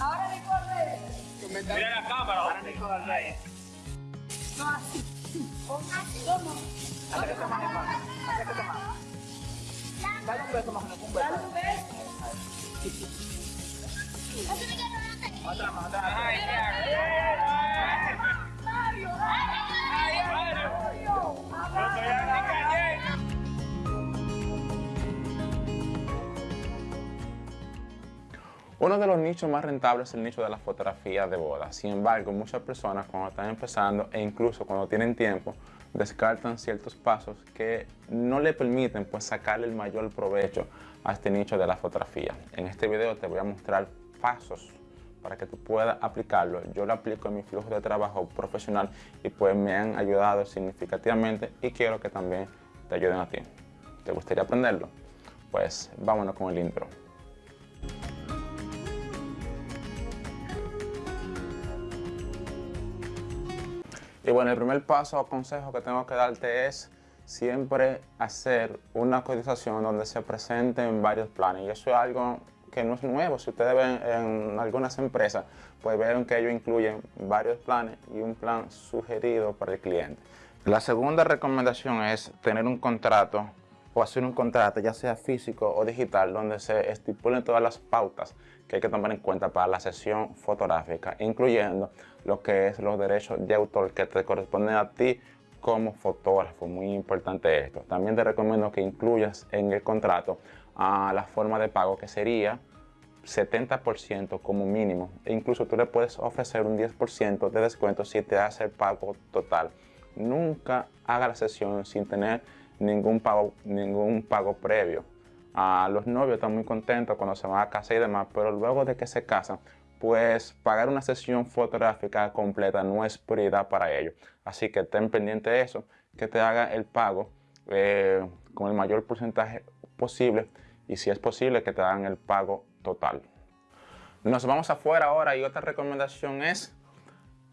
Ahora recuerde. Mira la cámara. Ahora Nico Albert. No, así. ¿Cómo? Dale un beso, más. Dale un beso. Otra más. Uno de los nichos más rentables es el nicho de la fotografía de boda. Sin embargo, muchas personas cuando están empezando e incluso cuando tienen tiempo, descartan ciertos pasos que no le permiten pues sacarle el mayor provecho a este nicho de la fotografía. En este video te voy a mostrar pasos para que tú puedas aplicarlo. Yo lo aplico en mi flujo de trabajo profesional y pues me han ayudado significativamente y quiero que también te ayuden a ti. ¿Te gustaría aprenderlo? Pues vámonos con el intro. Y bueno, el primer paso o consejo que tengo que darte es siempre hacer una cotización donde se presenten varios planes. Y eso es algo que no es nuevo. Si ustedes ven en algunas empresas, pues ven que ellos incluyen varios planes y un plan sugerido para el cliente. La segunda recomendación es tener un contrato o hacer un contrato, ya sea físico o digital, donde se estipulen todas las pautas que hay que tomar en cuenta para la sesión fotográfica, incluyendo lo que es los derechos de autor que te corresponden a ti como fotógrafo. Muy importante esto. También te recomiendo que incluyas en el contrato a la forma de pago que sería 70% como mínimo. E incluso tú le puedes ofrecer un 10% de descuento si te hace el pago total. Nunca haga la sesión sin tener ningún pago, ningún pago previo. A los novios están muy contentos cuando se van a casa y demás, pero luego de que se casan, pues pagar una sesión fotográfica completa no es prioridad para ellos. Así que ten pendiente de eso, que te haga el pago eh, con el mayor porcentaje posible y si es posible que te hagan el pago total. Nos vamos afuera ahora y otra recomendación es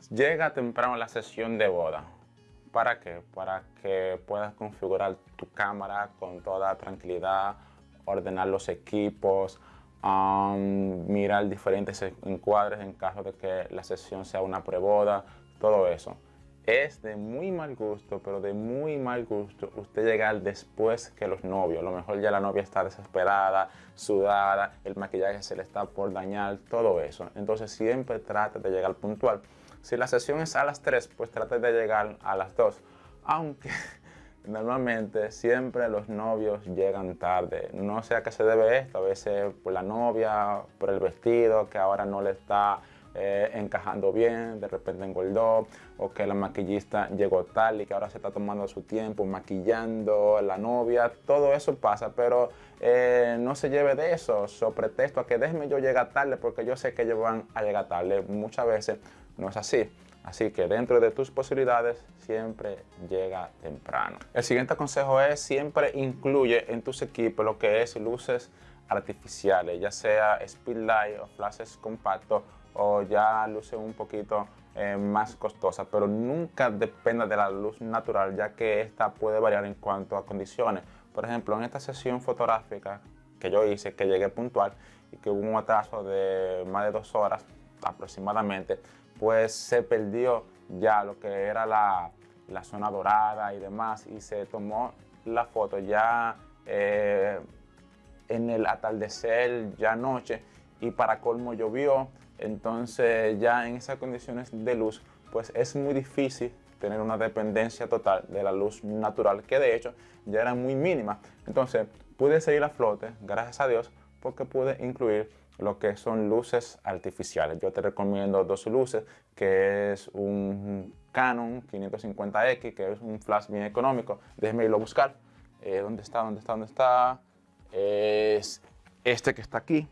llega temprano a la sesión de boda. ¿Para qué? Para que puedas configurar tu cámara con toda tranquilidad, ordenar los equipos, mirar diferentes encuadres en caso de que la sesión sea una preboda, todo eso. Es de muy mal gusto, pero de muy mal gusto usted llegar después que los novios. A lo mejor ya la novia está desesperada, sudada, el maquillaje se le está por dañar, todo eso. Entonces siempre trate de llegar puntual. Si la sesión es a las 3, pues trate de llegar a las 2. Aunque normalmente siempre los novios llegan tarde. No sé a qué se debe esto, a veces por la novia, por el vestido que ahora no le está eh, encajando bien, de repente engordó, o que la maquillista llegó tal y que ahora se está tomando su tiempo maquillando la novia, todo eso pasa, pero eh, no se lleve de eso, so pretexto a que déjeme yo llegar tarde porque yo sé que ellos van a llegar tarde. Muchas veces no es así. Así que dentro de tus posibilidades siempre llega temprano. El siguiente consejo es siempre incluye en tus equipos lo que es luces artificiales, ya sea speedlight o flashes compactos o ya luces un poquito eh, más costosas, pero nunca dependa de la luz natural ya que esta puede variar en cuanto a condiciones. Por ejemplo, en esta sesión fotográfica que yo hice, que llegué puntual y que hubo un atraso de más de dos horas aproximadamente, pues se perdió ya lo que era la, la zona dorada y demás y se tomó la foto ya eh, en el atardecer, ya noche y para colmo llovió, entonces ya en esas condiciones de luz pues es muy difícil tener una dependencia total de la luz natural que de hecho ya era muy mínima. Entonces pude seguir a flote, gracias a Dios, porque pude incluir lo que son luces artificiales. Yo te recomiendo dos luces, que es un Canon 550X, que es un flash bien económico. Déjeme irlo a buscar. Eh, ¿Dónde está? ¿Dónde está? ¿Dónde está? Es este que está aquí.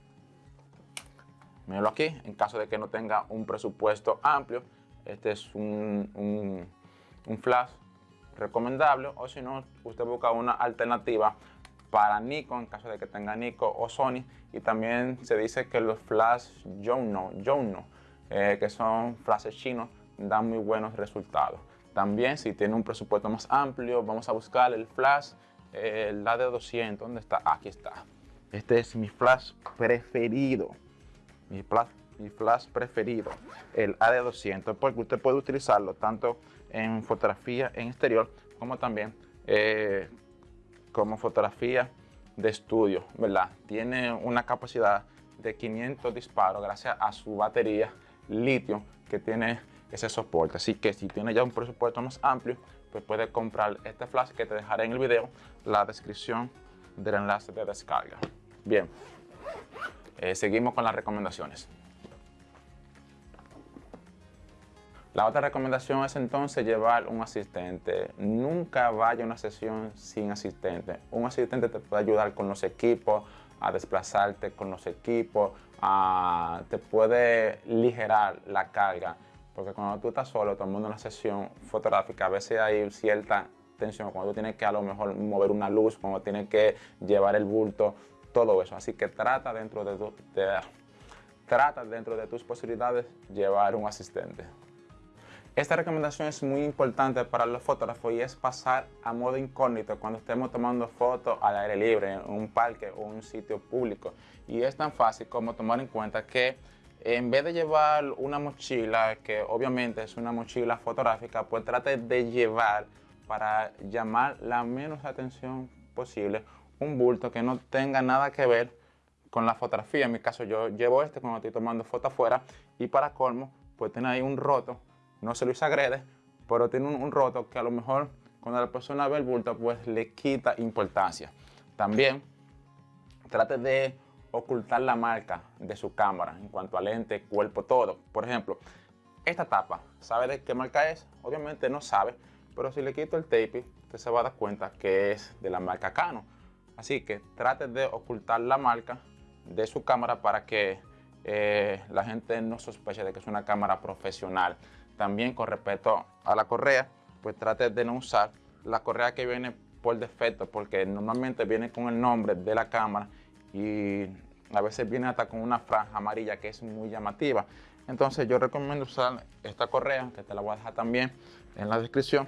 Míralo aquí, en caso de que no tenga un presupuesto amplio. Este es un, un, un flash recomendable o si no, usted busca una alternativa para Nikon en caso de que tenga Nikon o Sony y también se dice que los flash Jono, eh, que son flashes chinos dan muy buenos resultados también si tiene un presupuesto más amplio vamos a buscar el flash eh, la de 200 ¿dónde está? aquí está Este es mi flash preferido. Mi flash, mi flash preferido, el AD200, porque usted puede utilizarlo tanto en fotografía en exterior como también eh, como fotografía de estudio, ¿verdad? Tiene una capacidad de 500 disparos gracias a su batería litio que tiene ese soporte. Así que si tiene ya un presupuesto más amplio, pues puede comprar este flash que te dejaré en el video, la descripción del enlace de descarga. Bien, eh, seguimos con las recomendaciones. La otra recomendación es entonces llevar un asistente. Nunca vaya a una sesión sin asistente. Un asistente te puede ayudar con los equipos, a desplazarte con los equipos, te puede ligerar la carga. Porque cuando tú estás solo tomando una sesión fotográfica, a veces hay cierta tensión, cuando tú tienes que a lo mejor mover una luz, cuando tienes que llevar el bulto, todo eso. Así que trata dentro de, trata dentro de tus posibilidades llevar un asistente. Esta recomendación es muy importante para los fotógrafos y es pasar a modo incógnito cuando estemos tomando fotos al aire libre, en un parque o un sitio público. Y es tan fácil como tomar en cuenta que en vez de llevar una mochila, que obviamente es una mochila fotográfica, pues trate de llevar para llamar la menos atención posible un bulto que no tenga nada que ver con la fotografía. En mi caso yo llevo este cuando estoy tomando foto afuera y para colmo pues tiene ahí un roto no se lo agrede, pero tiene un, roto que a lo mejor cuando la persona ve el bulto, pues le quita importancia. También trate de ocultar la marca de su cámara en cuanto a lente, cuerpo, todo. Por ejemplo, esta tapa, ¿sabe de qué marca es? Obviamente no sabe, pero si le quito el tape, usted se va a dar cuenta que es de la marca Canon. Así que trate de ocultar la marca de su cámara para que eh, la gente no sospeche de que es una cámara profesional. También con respecto a la correa, pues trate de no usar la correa que viene por defecto, porque normalmente viene con el nombre de la cámara y a veces viene hasta con una franja amarilla que es muy llamativa. Entonces yo recomiendo usar esta correa, que te la voy a dejar también en la descripción,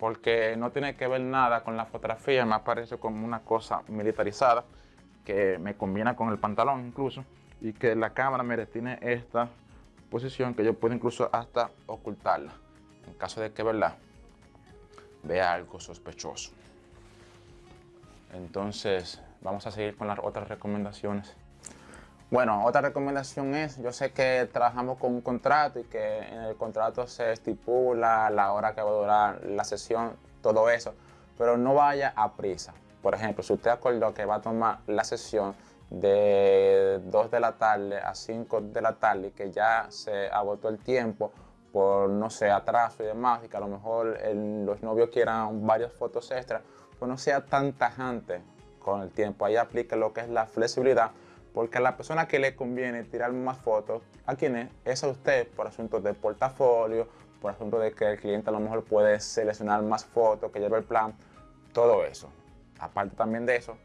porque no tiene que ver nada con la fotografía, me parece como una cosa militarizada, que me combina con el pantalón incluso, y que la cámara, mire, tiene esta posición que yo puedo incluso hasta ocultarla en caso de que verdad vea algo sospechoso. Entonces vamos a seguir con las otras recomendaciones. Bueno, otra recomendación es, yo sé que trabajamos con un contrato y que en el contrato se estipula la hora que va a durar la sesión, todo eso, pero no vaya a prisa. Por ejemplo, si usted acordó que va a tomar la sesión de 2 de la tarde a 5 de la tarde, que ya se agotó el tiempo por, no sé, atraso y demás, y que a lo mejor los novios quieran varias fotos extras, pues no sea tan tajante con el tiempo. Ahí aplique lo que es la flexibilidad, porque a la persona que le conviene tirar más fotos, ¿a quién es? Es a usted por asuntos de portafolio, por asunto de que el cliente a lo mejor puede seleccionar más fotos, que lleve el plan, todo eso. Aparte también de eso,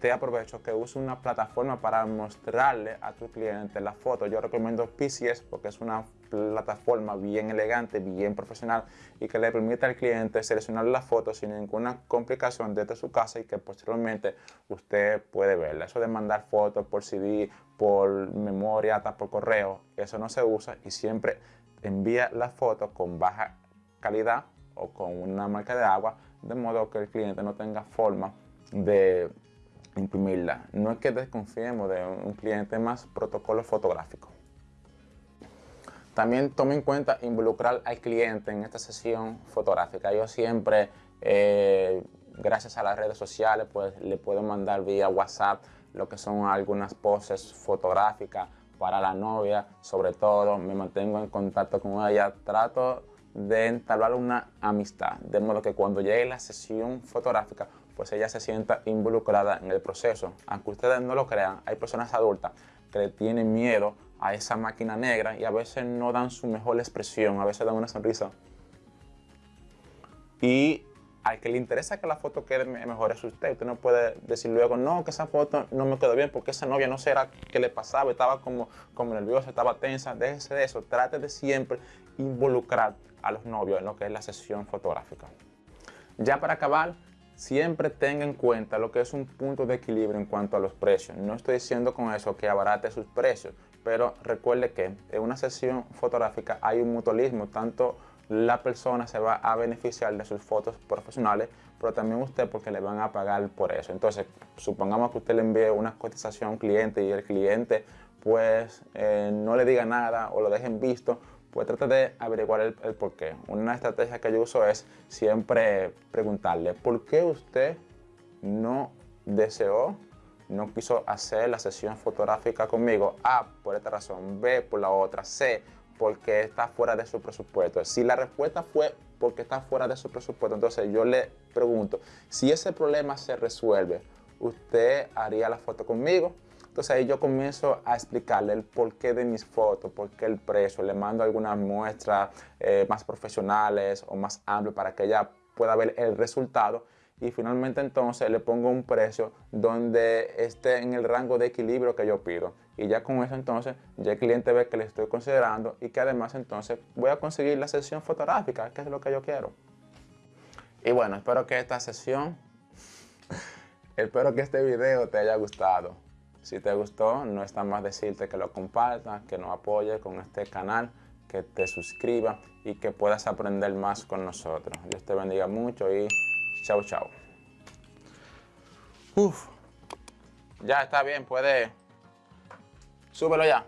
te aprovecho que use una plataforma para mostrarle a tu cliente la foto. Yo recomiendo PCS porque es una plataforma bien elegante, bien profesional y que le permite al cliente seleccionar la foto sin ninguna complicación desde su casa y que posteriormente usted puede verla. Eso de mandar fotos por CD, por memoria, hasta por correo, eso no se usa y siempre envía la foto con baja calidad o con una marca de agua de modo que el cliente no tenga forma de imprimirla. No es que desconfiemos de un cliente más protocolo fotográfico. También tome en cuenta involucrar al cliente en esta sesión fotográfica. Yo siempre, eh, gracias a las redes sociales, pues le puedo mandar vía WhatsApp lo que son algunas poses fotográficas para la novia. Sobre todo, me mantengo en contacto con ella. Trato de entablar una amistad, de modo que cuando llegue la sesión fotográfica pues ella se sienta involucrada en el proceso. Aunque ustedes no lo crean, hay personas adultas que le tienen miedo a esa máquina negra y a veces no dan su mejor expresión, a veces dan una sonrisa. Y al que le interesa que la foto quede mejor es usted. Usted no puede decir luego, no, que esa foto no me quedó bien porque esa novia no sé qué le pasaba, estaba como, como nerviosa, estaba tensa. Déjese de eso. Trate de siempre involucrar a los novios en lo que es la sesión fotográfica. Ya para acabar, siempre tenga en cuenta lo que es un punto de equilibrio en cuanto a los precios. No estoy diciendo con eso que abarate sus precios, pero recuerde que en una sesión fotográfica hay un mutualismo, tanto la persona se va a beneficiar de sus fotos profesionales, pero también usted porque le van a pagar por eso. Entonces, supongamos que usted le envíe una cotización a un cliente y el cliente pues eh, no le diga nada o lo dejen visto, pues trate de averiguar el, el por qué. Una estrategia que yo uso es siempre preguntarle, ¿por qué usted no deseó, no quiso hacer la sesión fotográfica conmigo? A, por esta razón. B, por la otra. C, porque está fuera de su presupuesto. Si la respuesta fue porque está fuera de su presupuesto, entonces yo le pregunto, si ese problema se resuelve, ¿usted haría la foto conmigo? Entonces ahí yo comienzo a explicarle el porqué de mis fotos, por qué el precio, le mando algunas muestras eh, más profesionales o más amplias para que ella pueda ver el resultado y finalmente entonces le pongo un precio donde esté en el rango de equilibrio que yo pido. Y ya con eso entonces ya el cliente ve que le estoy considerando y que además entonces voy a conseguir la sesión fotográfica, que es lo que yo quiero. Y bueno, espero que esta sesión, espero que este video te haya gustado. Si te gustó, no está más decirte que lo compartas, que nos apoyes con este canal, que te suscribas y que puedas aprender más con nosotros. Dios te bendiga mucho y chao, chao. Uf. Ya está bien, puede... Súbelo ya.